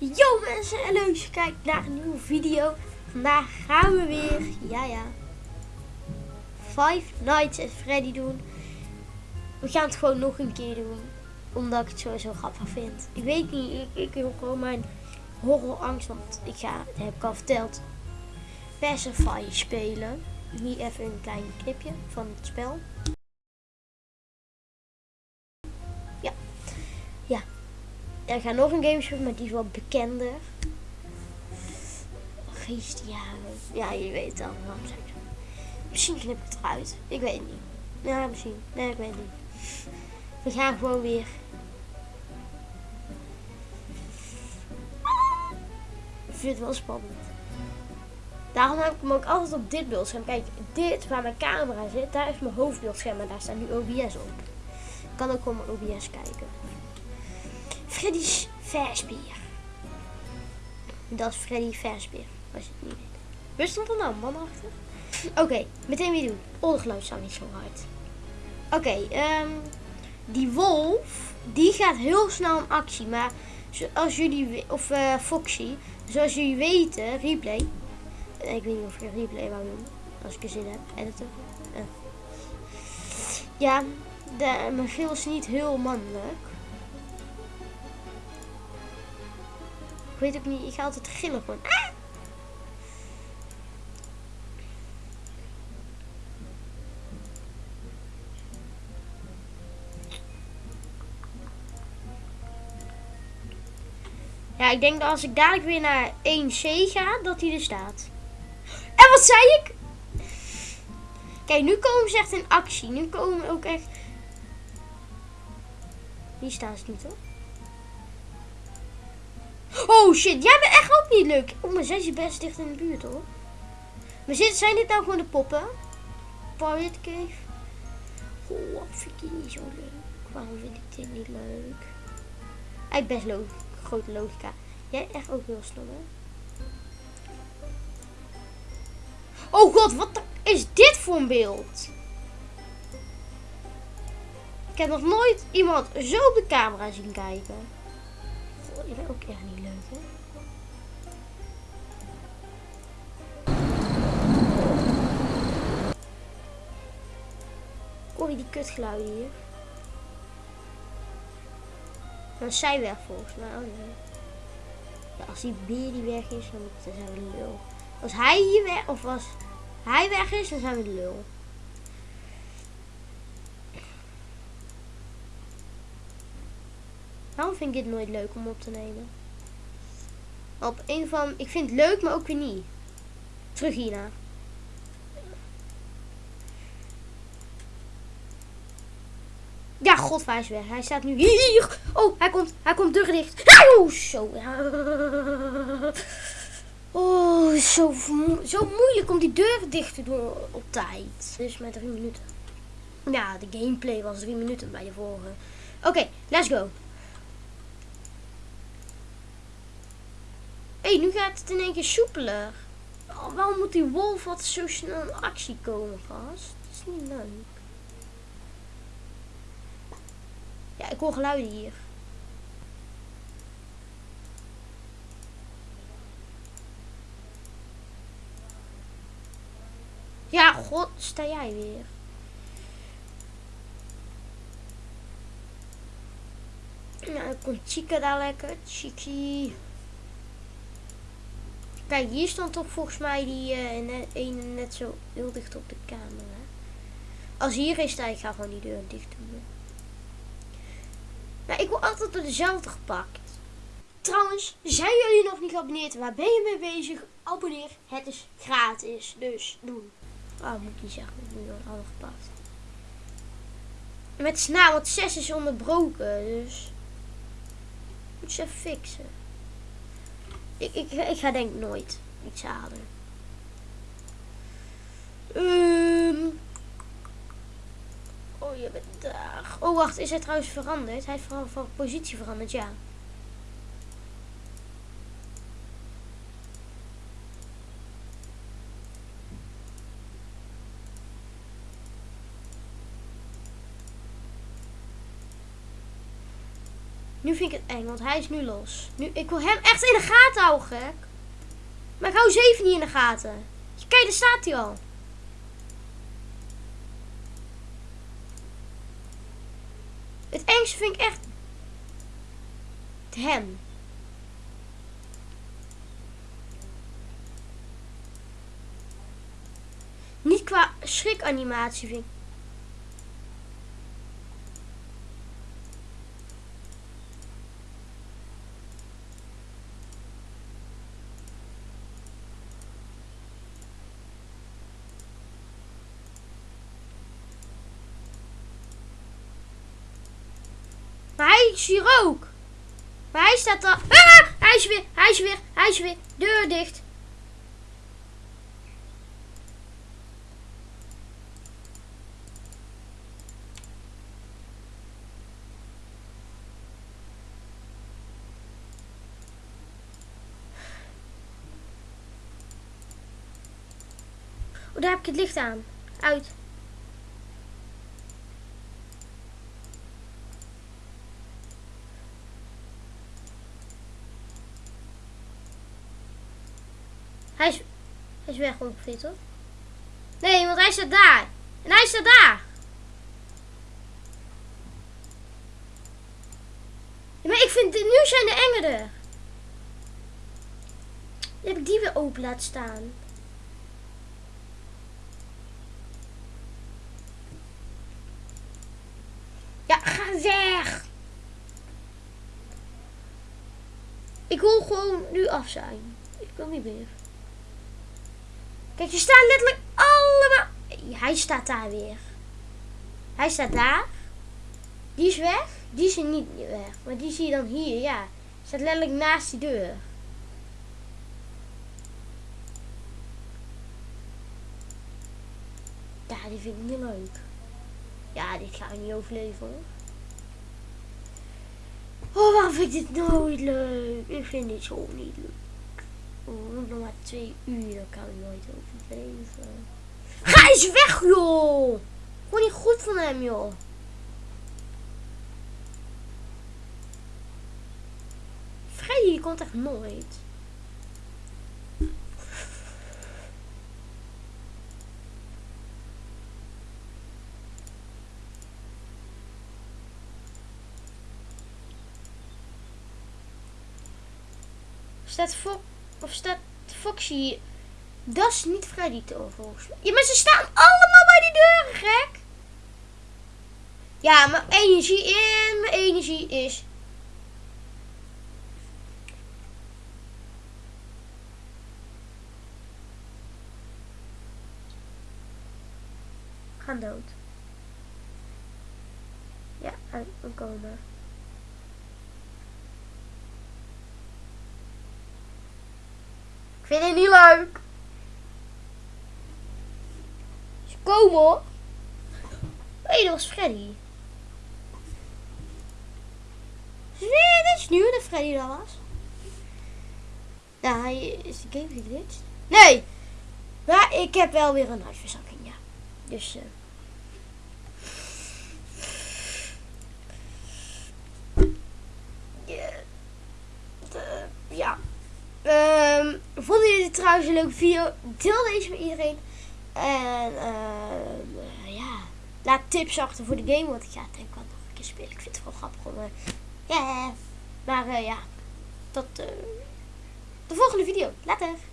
Yo mensen en leuk dat je kijkt naar een nieuwe video. Vandaag gaan we weer, ja ja, Five Nights at Freddy doen. We gaan het gewoon nog een keer doen, omdat ik het sowieso grappig vind. Ik weet niet, ik, ik wil gewoon mijn horrorangst, want ik ga, dat heb ik al verteld, Pacify spelen. Hier even een klein clipje van het spel. Ik ga nog een game spelen, maar die is wat bekender. Geestjaren. Ja, je weet het al. Waarom zeg ik zo? Misschien knip ik het eruit. Ik weet het niet. Ja, misschien. Nee, ik weet het niet. We gaan gewoon weer. Ik vind het wel spannend. Daarom heb ik hem ook altijd op dit beeldscherm. Kijk, dit waar mijn camera zit, daar is mijn hoofdbeeldscherm. En daar staat nu OBS op. Ik kan ook gewoon mijn OBS kijken. Freddy's Versbeer. Dat is Freddy Versbeer, als je het niet weet. Waar stond er nou man achter? Oké, meteen weer doen. Ondergeluid staat niet zo hard. Oké, ehm, die wolf, die gaat heel snel in actie. Maar zoals jullie, of eh, Foxy, zoals jullie weten, replay. Eh, Ik weet niet of een replay wou doen. Als ik er zin heb, editen. Eh. Ja, de, mijn geel is niet heel mannelijk. Ik weet ook niet, ik ga altijd gillen gewoon. Ah! Ja, ik denk dat als ik dadelijk weer naar 1C ga, dat hij er staat. En wat zei ik? Kijk, nu komen ze echt in actie. Nu komen ook echt... Hier staan ze niet hoor. Oh shit, jij bent echt ook niet leuk. Oh, maar zijn ze best dicht in de buurt hoor. Maar zijn dit nou gewoon de poppen? Pirate Cave. Oh, vind ik niet zo leuk. Waarom vind ik dit niet leuk? Hij best lo grote logica. Jij echt ook heel stom hè? Oh god, wat is dit voor een beeld? Ik heb nog nooit iemand zo op de camera zien kijken. Goh, je bent ook echt niet leuk, Hoor je die kutgeluiden hier? Dan is zij weg volgens mij. Oh als die beer die weg is, dan, zijn we lul. Als hij hier weg, of als hij weg is, dan zijn we lul. Waarom vind ik dit nooit leuk om op te nemen? Op een van, ik vind het leuk, maar ook weer niet. Terug hierna. Ja, god, hij is weg. Hij staat nu hier. Oh, hij komt, hij komt deur dicht. Oh, zo. Oh, zo, zo moeilijk om die deur dicht te doen op tijd. Dus met drie minuten. Ja, de gameplay was drie minuten bij de vorige. Oké, let's go. Hé, hey, nu gaat het in één keer soepeler. Oh, waarom moet die wolf wat zo snel in actie komen, gast? Dat is niet leuk. Ja, ik hoor geluiden hier. Ja, god, sta jij weer. Nou, dan komt Chica daar lekker. Chiki. Kijk, hier stond toch volgens mij die eh, net, zo heel dicht op de camera. Als hier is, sta ik gewoon die deur dicht doen. Maar ik word altijd door dezelfde gepakt. Trouwens, zijn jullie nog niet geabonneerd? Waar ben je mee bezig? Abonneer. Het is gratis. Dus doen. Oh, moet ik niet zeggen. Ik ben door alle gepakt. Met snaar, want 6 is onderbroken. Dus. Moet ze fixen. Ik, ik, ik ga denk ik nooit iets halen. Ehm. Oh, je bent daar. Oh, wacht. Is hij trouwens veranderd? Hij heeft van positie veranderd, ja. Nu vind ik het eng, want hij is nu los. Nu, ik wil hem echt in de gaten houden, gek. Maar ik hou zeven niet in de gaten. Kijk, daar staat hij al. Het engste vind ik echt... Hem. Niet qua schrikanimatie vind ik. Maar hij is hier ook. Maar hij staat al. Ah! Hij is weer, hij is weer, hij is weer. Deur dicht. Oh, daar heb ik het licht aan. Uit. Hij is, weg ongeveer? Nee, want hij staat daar. En hij staat daar. Ja, maar ik vind, nu zijn de engen er. Dan heb ik die weer open laten staan. Ja, ga weg. Ik wil gewoon nu af zijn. Ik wil niet meer. Kijk, je staat letterlijk allemaal... Hij staat daar weer. Hij staat daar. Die is weg. Die is er niet weg. Maar die zie je dan hier, ja. Staat letterlijk naast die deur. Ja, die vind ik niet leuk. Ja, dit ga ik niet overleven hoor. Oh, waarom vind ik dit nooit leuk? Ik vind dit zo niet leuk. Oh, nog maar twee uur, dan kan ik nooit overleven. Ga eens weg, joh! Gewoon niet goed van hem, joh. Freddy, komt echt nooit. Staat voor of staat Foxy? Dat is niet Freddy toch volgens mij. Ja, maar ze staan allemaal bij die deuren, gek. Ja, mijn energie in, mijn energie is... Gaan dood. Ja, we komen. Vind het niet leuk. Ze komen hoor. Hé, dat was Freddy. Nee, dat is nieuw dat Freddy dat was. Nou, hij is de game geglitcht. Nee! Maar ik heb wel weer een huisverzakking, ja. Dus... Uh, ja. Um, vonden jullie trouwens een leuke video? Deel deze met iedereen. En uh, ja, laat tips achter voor de game. Want ik ga denk wel nog een keer spelen. Ik vind het wel grappig om... Uh, ja, maar uh, ja, tot de volgende video. Later.